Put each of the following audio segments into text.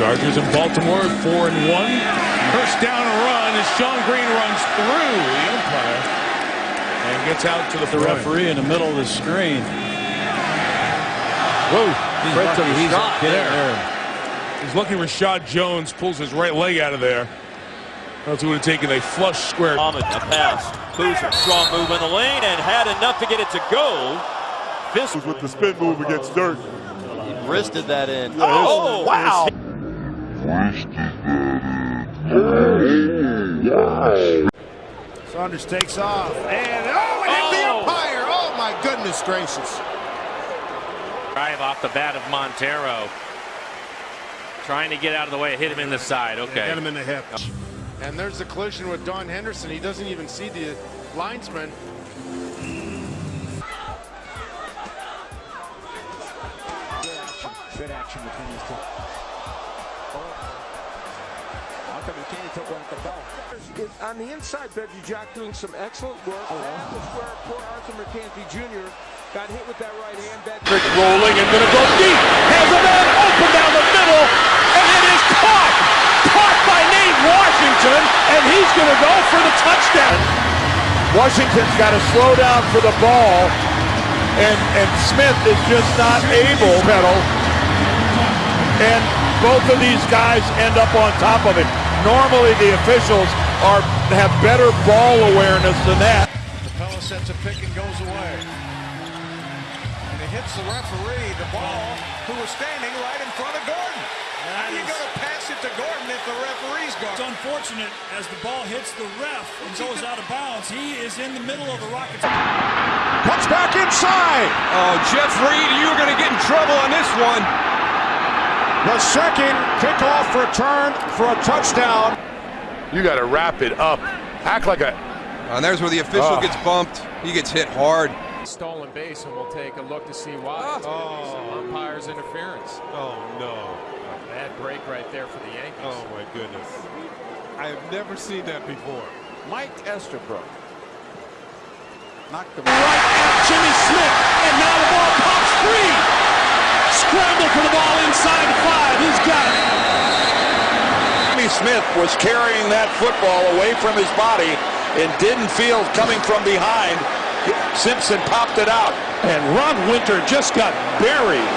Chargers in Baltimore, four and one. First down and run as Sean Green runs through the umpire and gets out to the, the referee in the middle of the screen. Whoa! He's right to the he's shot there. there. He's looking. For Rashad Jones pulls his right leg out of there. Else would have taken a flush square. Ahmed, a pass. Boozer, strong move in the lane and had enough to get it to go. This was with the spin move against Dirk. He wristed that in. Yeah, oh, wow. Saunders takes off. And oh, it hit the Oh. umpire. Oh, my goodness gracious. Drive off the bat of Montero. Trying to get out of the way. Hit him in the side. Get Okay. him in the hip. And there's the collision with Don Henderson. He doesn't even see the linesman. Good action between these two. How come McKinney took one at the bell? on the inside, Reggie Jack doing some excellent work. Oh, that was where poor Arthur Mercante Jr. got hit with that right hand. That rolling and going to go deep. Has a man open down the middle, and it is caught. Caught by Nate Washington, and he's going to go for the touchdown. Washington's got to slow down for the ball, and and Smith is just not able. Pedal, and both of these guys end up on top of it. Normally, the officials are have better ball awareness than that. Capela sets a pick and goes away. And it hits the referee, the ball, who was standing right in front of Gordon. How are you going to pass it to Gordon if the referee's gone? It's unfortunate as the ball hits the ref and goes out of bounds. He is in the middle of the Rockets. Cuts back inside. oh, Jeff Reed, you're going to get in trouble on this one. The second kickoff return for a touchdown. You got to wrap it up. Act like a. Uh, and there's where the official Oh. gets bumped. He gets hit hard. Stolen base, and we'll take a look to see why. Oh, umpire's interference. Oh no! Bad break right there for the Yankees. Oh my goodness! I have never seen that before. Mike Estabrook. Knocked him Right at Jimmy Smith. And now the ball pops free. Scramble for the ball inside the five. He's got it. Jimmy Smith was carrying that football away from his body and didn't feel coming from behind. Simpson popped it out. And Ron Winter just got buried.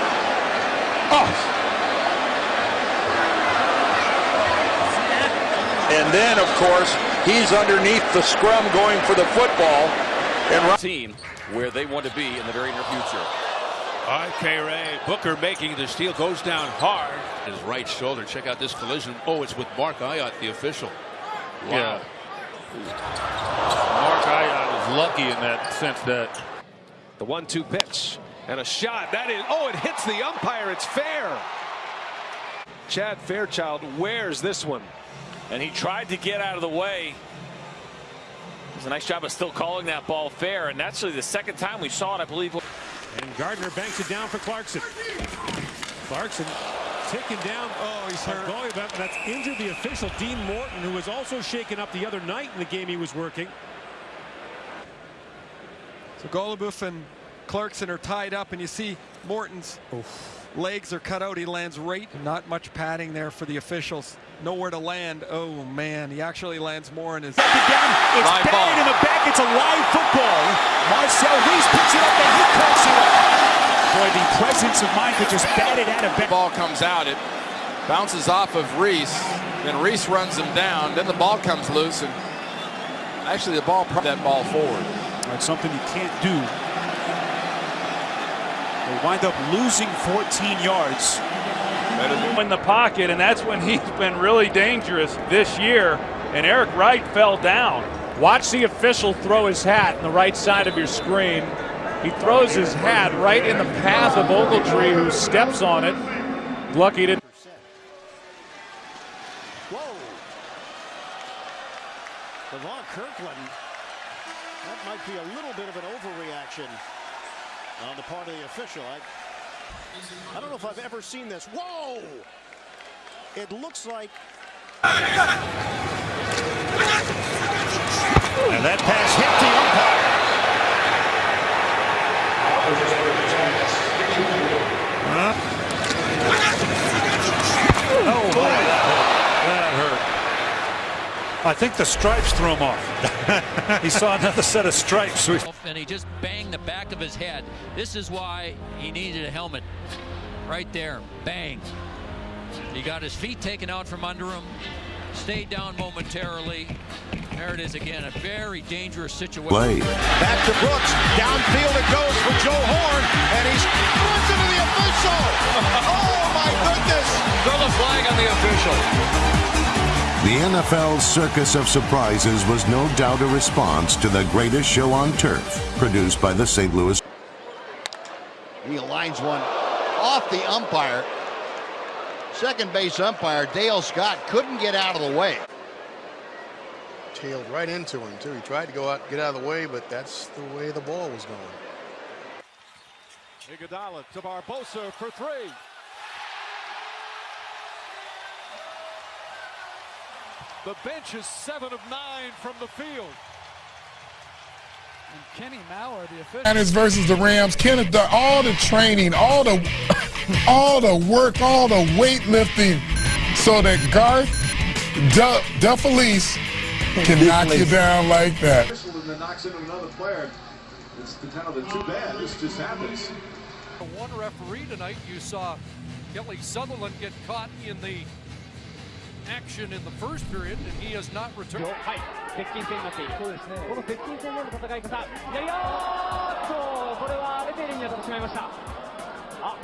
Oh, And then, of course, he's underneath the scrum going for the football. And Ron- Team where they want to be in the very near future. All right, Ray. Booker making the steal goes down hard. His right shoulder. Check out this collision. Oh, it's with Mark Ayotte, the official. Wow. Mark Ayotte is lucky in that sense that The one-two pitch and a shot. That is, oh, it hits the umpire. It's fair. Chad Fairchild wears this one. And he tried to get out of the way. It's a nice job of still calling that ball fair. And that's really the second time we saw it, I believe. And Gardner banks it down for Clarkson. Clarkson taken down. Oh, he's hurt. That's injured the official, Dean Morton, who was also shaken up the other night in the game he was working. So Goluboff and Clarkson are tied up, and you see Morton's legs are cut out. He lands right. Not much padding there for the officials. Nowhere to land. Oh, man. He actually lands more in his. It's Live buried ball. in the back. It's a live football. Marcel Reece picks it up and he cuts it up. Boy, the presence of mind to just bat it out of bounds. ball comes out. It bounces off of Reece. Then Reece runs him down. Then the ball comes loose. And actually, the ball brought that ball forward. That's something you can't do. They wind up losing 14 yards. in the pocket, and that's when he's been really dangerous this year. And Eric Wright fell down. Watch the official throw his hat on the right side of your screen. He throws his hat right in the path of Ogletree, who steps on it. Lucky to. Whoa. Levon Kirkland. That might be a little bit of an overreaction on the part of the official. I, I don't know if I've ever seen this. Whoa! It looks like. And that pass hit the umpire. Huh? Oh, boy. That hurt. I think the stripes threw him off. he saw another set of stripes. And he just banged the back of his head. This is why he needed a helmet. Right there. Bang. He got his feet taken out from under him. Stayed down momentarily. There it is again. A very dangerous situation. Play. Back to Brooks. Downfield it goes for Joe Horn. And he's runs into the official. Oh, my goodness. Throw the flag on the official. The NFL's circus of surprises was no doubt a response to the greatest show on turf, produced by the St. Louis. He aligns one off the umpire. Second base umpire Dale Scott couldn't get out of the way. Tailed right into him too. He tried to go out, get out of the way, but that's the way the ball was going. Iguodala to Barbosa for three. The bench is seven of nine from the field. And Kenny Mauer, the official. And it's versus the Rams. Kenneth done all the training, all the all the work, all the weightlifting, so that Garth Duff Duffelice can knock you down like that. And then knocks into another player. It's the kind of the too bad. This just happens. One referee tonight, you saw Kelly Sutherland get caught in the action in the first period, and he has not returned. 接近戦になっている。そうですね。この接近戦での戦い方。やりよーっとこれはレフェリーに当たってしまいました。あ。